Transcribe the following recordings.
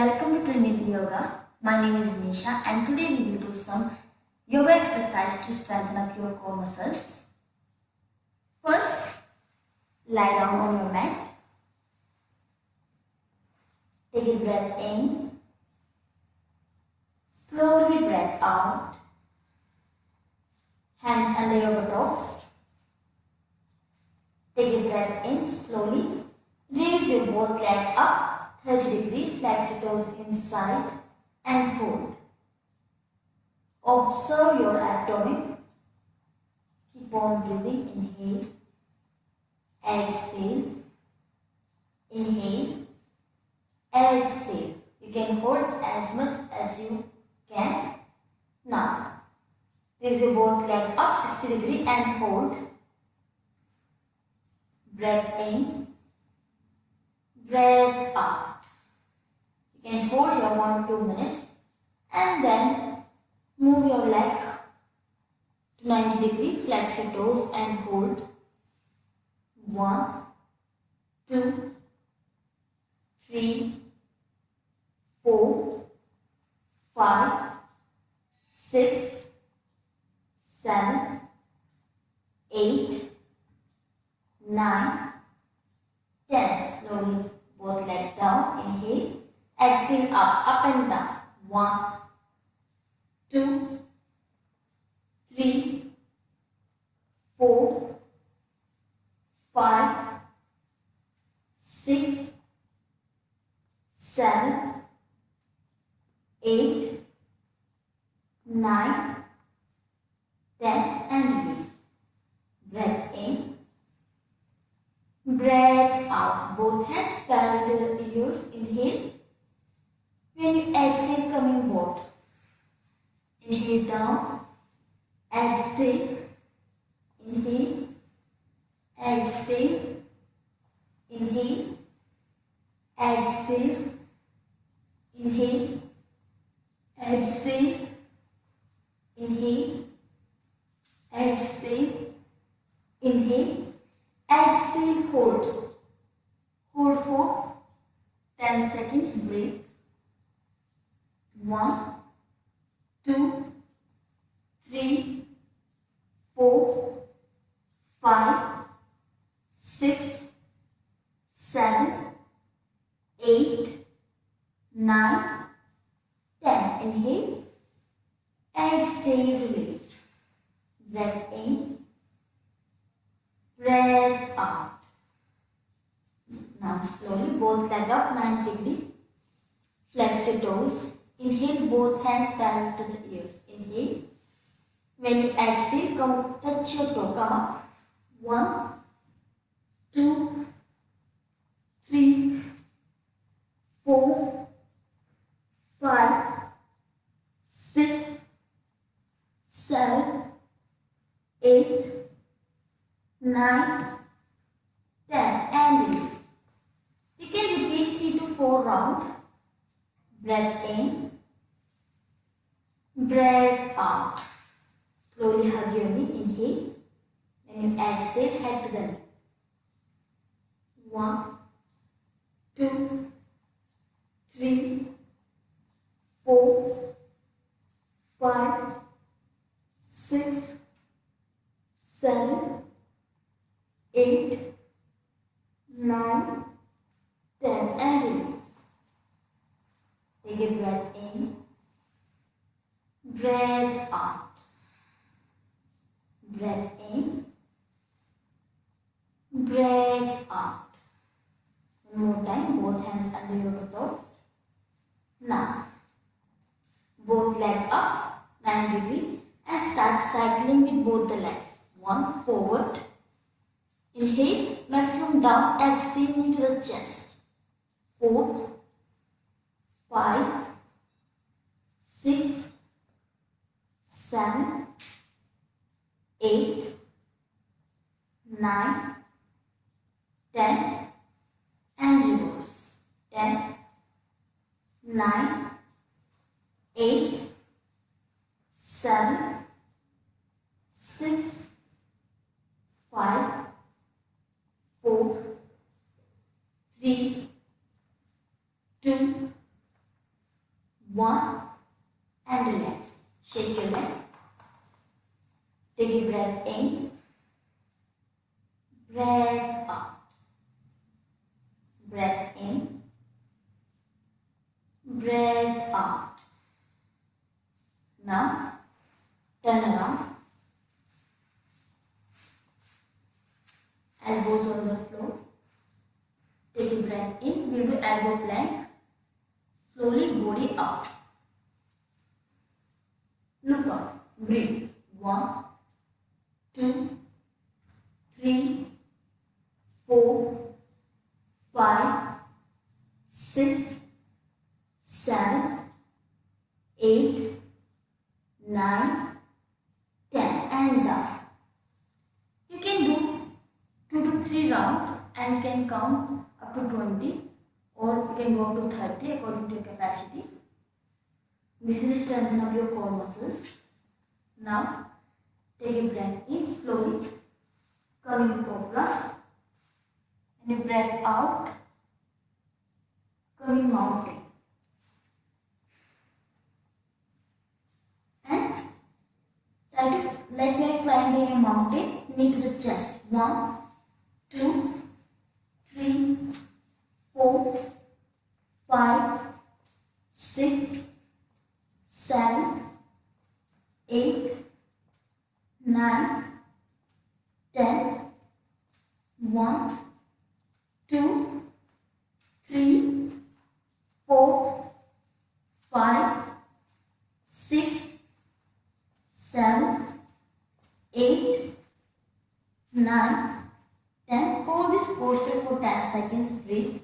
Welcome to Trinity Yoga. My name is Nisha and today we will do some yoga exercise to strengthen up your core muscles. First, lie down on your mat. Take a breath in. Slowly breath out. Hands under your buttocks. Take a breath in slowly. Raise your both legs up 30 degrees, flex your toes inside and hold. Observe your abdomen. Keep on breathing. Inhale. Exhale. Inhale. Exhale. You can hold as much as you can. Now, raise your both leg up 60 degree and hold. Breath in breath out. You can hold here 1-2 minutes and then move your leg to 90 degree, flex your toes and hold. one, two, three, four, five, six, seven, eight, nine. Up, and down. One, Now slowly both leg up 90 degree. Flex your toes. Inhale both hands parallel to the ears. Inhale. When you exhale, come touch your toe. Come up. One, two, three, four, five, six, seven, eight, nine, ten, and release. You can repeat three rounds. Breath in. Breath out. Slowly hug your knee. Inhale. When you exhale, head to the knee. One, two, three, four, five, six, seven, eight, nine, ten, and release. Take a breath in. Breath out. Breath in. Breath out. One more time, Now, both legs up, 9 degree and start cycling with both the legs. One forward. Inhale, maximum down, exhale into the chest. Four, five, six, seven, seven, six, five, four, three, two, and relax. Shake your leg. Take a breath in. Breath out. Breath in. Breath out. Now, turn around. Elbows on the floor. Take a breath in. We'll do elbow plank. Slowly body up. Look up. Breathe. One, two, three, four, five, six, seven, eight, nine, ten, and down. You can do two to three rounds and can count up to 20 or you can go up to 30 according to your capacity. This will strengthen up your core muscles. Now, take a breath in slowly, coming cobra, and a breath out, coming mountain. And try to, like you are climbing a mountain, knee to the chest. One, two, four, five, six, seven, eight, nine, ten, one, two, three, four, five, six, seven, eight, nine, ten. Hold this posture for 10 seconds. Breathe.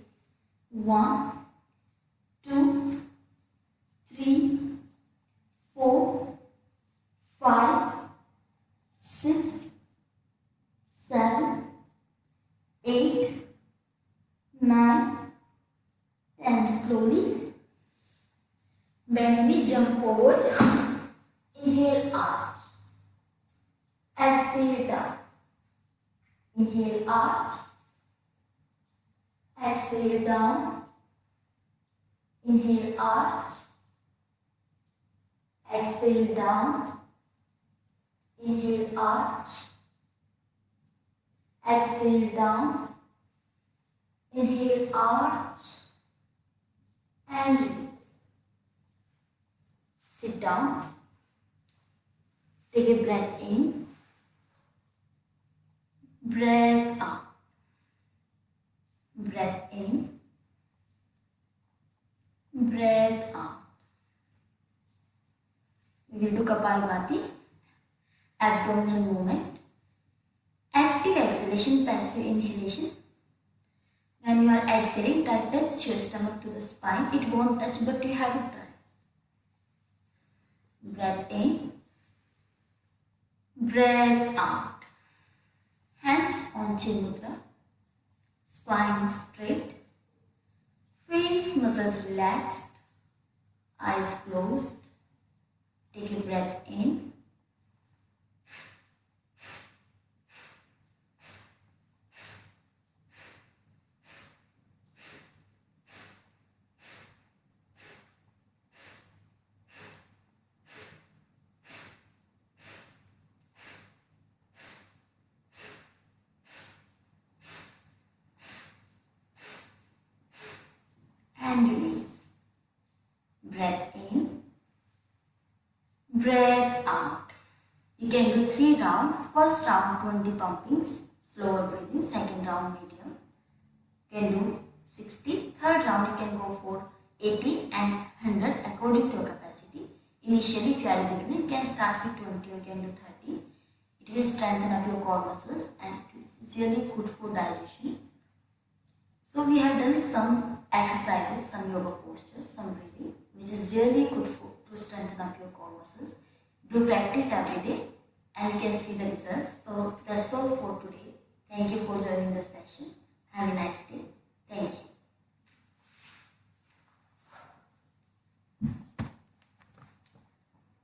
Jump forward. Inhale, arch. Exhale, down. Inhale, arch. Exhale, down. Inhale, arch. Exhale, down. Inhale, arch. Exhale, down. Inhale, arch. And. Sit down. Take a breath in. Breath out. Breath in. Breath out. We will do Kapalbhati. Abdominal movement. Active exhalation, passive inhalation. When you are exhaling, try to touch your stomach to the spine. It won't touch, but you have to try. Breath in. Breath out. Hands on chin mudra. Spine straight. Face muscles relaxed. Eyes closed. Take a breath in. and release. Breath in, breath out. You can do rounds. First round 20 pumpings, slower breathing. Second round medium. Can do 60. Third round you can go for 80 and 100 according to your capacity. Initially if you are a beginner you can start with 20 or can do 30. It will strengthen up your core muscles and it is really good for digestion. So we have done some exercises, some yoga postures, some breathing, which is really good for to strengthen up your core muscles. Do practice every day and you can see the results. So that's all for today. Thank you for joining the session. Have a nice day. Thank you.